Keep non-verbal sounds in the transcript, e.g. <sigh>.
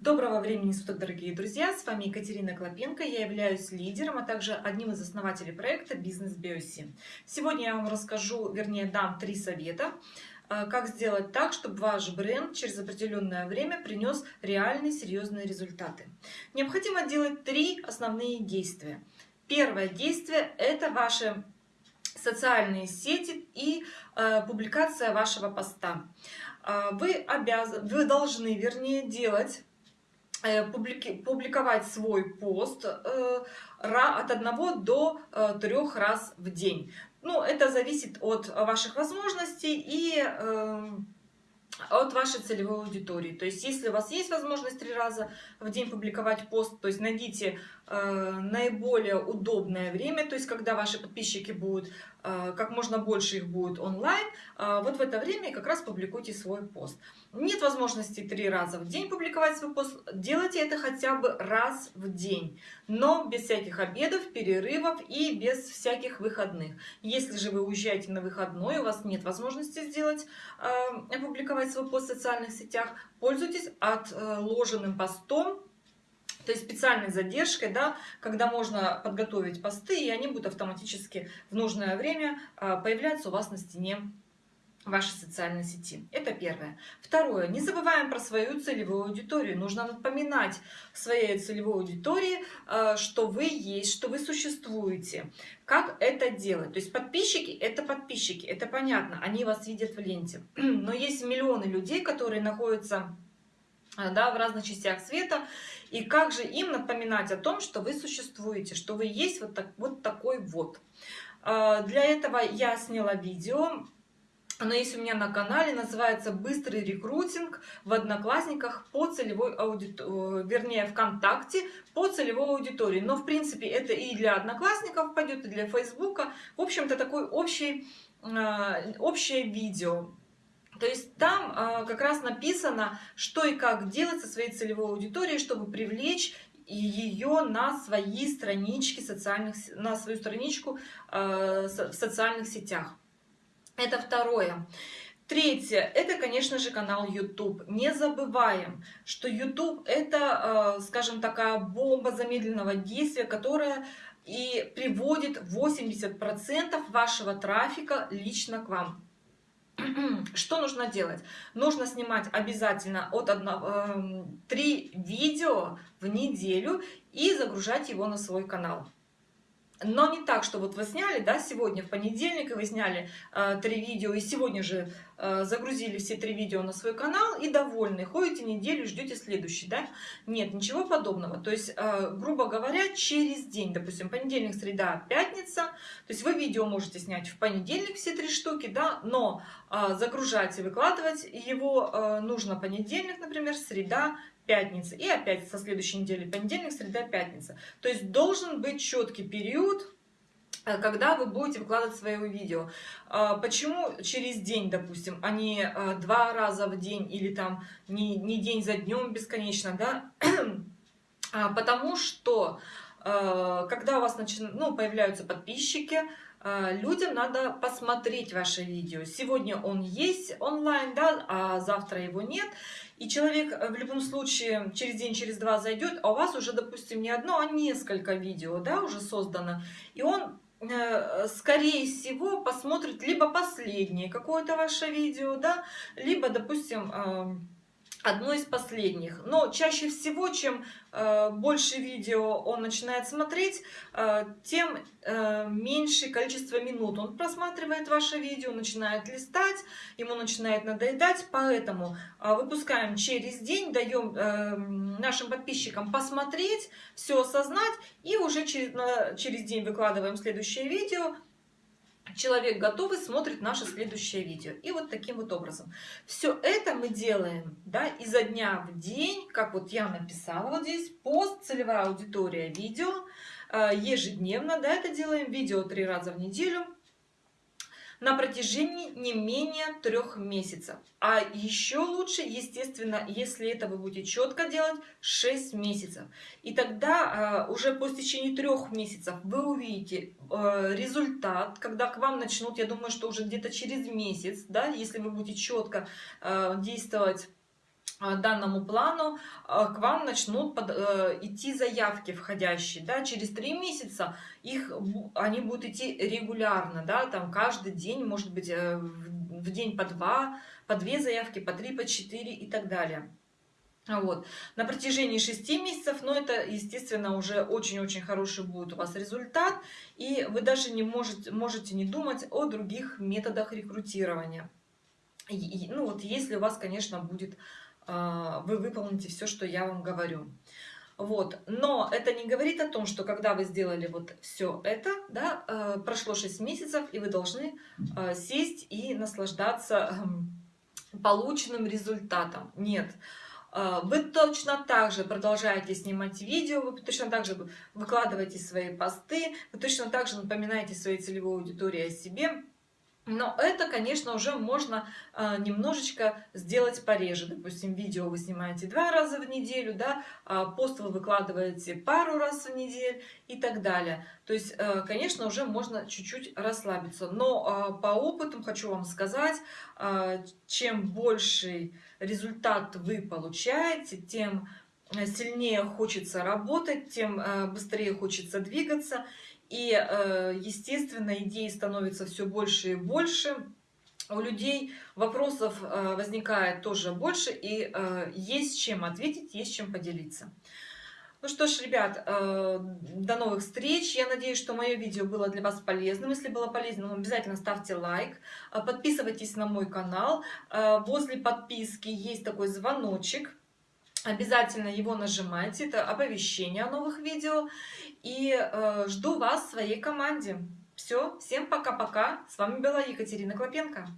Доброго времени суток, дорогие друзья! С вами Екатерина Клопенко. Я являюсь лидером, а также одним из основателей проекта «Бизнес Биоси». Сегодня я вам расскажу, вернее, дам три совета, э, как сделать так, чтобы ваш бренд через определенное время принес реальные серьезные результаты. Необходимо делать три основные действия. Первое действие – это ваши социальные сети и э, публикация вашего поста. Э, вы обязаны, вы должны, вернее, делать Э, публиковать свой пост э, от одного до э, трех раз в день. Ну, это зависит от ваших возможностей и от вашей целевой аудитории. То есть, если у вас есть возможность три раза в день публиковать пост, то есть найдите э, наиболее удобное время, то есть когда ваши подписчики будут, э, как можно больше их будет онлайн, э, вот в это время как раз публикуйте свой пост. Нет возможности три раза в день публиковать свой пост, делайте это хотя бы раз в день, но без всяких обедов, перерывов и без всяких выходных. Если же вы уезжаете на выходной, у вас нет возможности сделать, э, опубликовать свой пост в социальных сетях, пользуйтесь отложенным постом, то есть специальной задержкой, да, когда можно подготовить посты, и они будут автоматически в нужное время э, появляться у вас на стене вашей социальной сети. Это первое. Второе. Не забываем про свою целевую аудиторию. Нужно напоминать своей целевой аудитории, э, что вы есть, что вы существуете. Как это делать? То есть подписчики – это подписчики, это понятно, они вас видят в ленте. <clears throat> Но есть миллионы людей, которые находятся э, да, в разных частях света. И как же им напоминать о том, что вы существуете, что вы есть вот, так, вот такой вот. Э, для этого я сняла видео, оно есть у меня на канале, называется «Быстрый рекрутинг в Одноклассниках по целевой аудитории», э, вернее, ВКонтакте по целевой аудитории. Но, в принципе, это и для Одноклассников пойдет, и для Фейсбука. В общем-то, такое общее, э, общее видео. То есть там э, как раз написано, что и как делать со своей целевой аудиторией, чтобы привлечь ее на свои странички социальных, на свою страничку в социальных сетях. Это второе. Третье, это, конечно же, канал YouTube. Не забываем, что YouTube это, э, скажем, такая бомба замедленного действия, которая и приводит 80% вашего трафика лично к вам. <clears throat> Что нужно делать? Нужно снимать обязательно от 1, 3 эм, видео в неделю и загружать его на свой канал. Но не так, что вот вы сняли, да, сегодня в понедельник, и вы сняли э, три видео, и сегодня же э, загрузили все три видео на свой канал, и довольны, ходите неделю, ждете следующий, да? Нет, ничего подобного. То есть, э, грубо говоря, через день, допустим, понедельник, среда, пятница, то есть вы видео можете снять в понедельник все три штуки, да, но э, загружать и выкладывать его э, нужно понедельник, например, среда, пятница. И опять со следующей недели понедельник, среда, пятница. То есть должен быть четкий период, э, когда вы будете выкладывать свое видео. А, почему через день, допустим, а не э, два раза в день или там не, не день за днем бесконечно, да? <clears throat> А, потому что э, когда у вас начинают, ну, появляются подписчики, людям надо посмотреть ваше видео. Сегодня он есть онлайн, да, а завтра его нет. И человек э, в любом случае через день, через два зайдет, а у вас уже, допустим, не одно, а несколько видео, да, уже создано. И он, э, скорее всего, посмотрит либо последнее какое-то ваше видео, да, либо, допустим, одно из последних. Но чаще всего, чем э, больше видео он начинает смотреть, э, тем э, меньше количество минут он просматривает ваше видео, начинает листать, ему начинает надоедать. Поэтому э, выпускаем через день, даем э, нашим подписчикам посмотреть, все осознать и уже через, на, через день выкладываем следующее видео человек готовый смотрит наше следующее видео. И вот таким вот образом. Все это мы делаем да, изо дня в день, как вот я написала вот здесь, пост, целевая аудитория, видео, э, ежедневно, да, это делаем, видео три раза в неделю, на протяжении не менее трех месяцев. А еще лучше, естественно, если это вы будете четко делать, 6 месяцев. И тогда э, уже по течение трех месяцев вы увидите э, результат, когда к вам начнут, я думаю, что уже где-то через месяц, да, если вы будете четко э, действовать а, данному плану а, к вам начнут под, э, идти заявки входящие, да, через три месяца их, они будут идти регулярно, да, там каждый день, может быть, э, в, день по два, по две заявки, по три, по четыре и так далее. Вот. На протяжении шести месяцев, но это, естественно, уже очень-очень хороший будет у вас результат, и вы даже не можете, можете не думать о других методах рекрутирования. И, ну вот если у вас, конечно, будет вы выполните все, что я вам говорю. Вот. Но это не говорит о том, что когда вы сделали вот все это, да, э, прошло 6 месяцев, и вы должны э, сесть и наслаждаться эм, полученным результатом. Нет. Вы точно так же продолжаете снимать видео, вы точно так же выкладываете свои посты, вы точно так же напоминаете своей целевой аудитории о себе, но это, конечно, уже можно э, немножечко сделать пореже. Допустим, видео вы снимаете два раза в неделю, да, э, пост вы выкладываете пару раз в неделю и так далее. То есть, э, конечно, уже можно чуть-чуть расслабиться. Но э, по опыту хочу вам сказать, э, чем больший результат вы получаете, тем сильнее хочется работать, тем э, быстрее хочется двигаться. И, э, естественно, идей становится все больше и больше. У людей вопросов э, возникает тоже больше, и э, есть чем ответить, есть чем поделиться. Ну что ж, ребят, до новых встреч. Я надеюсь, что мое видео было для вас полезным. Если было полезным, обязательно ставьте лайк. Подписывайтесь на мой канал. Возле подписки есть такой звоночек. Обязательно его нажимайте. Это оповещение о новых видео. И э, жду вас в своей команде. Все, всем пока-пока. С вами была Екатерина Клопенко.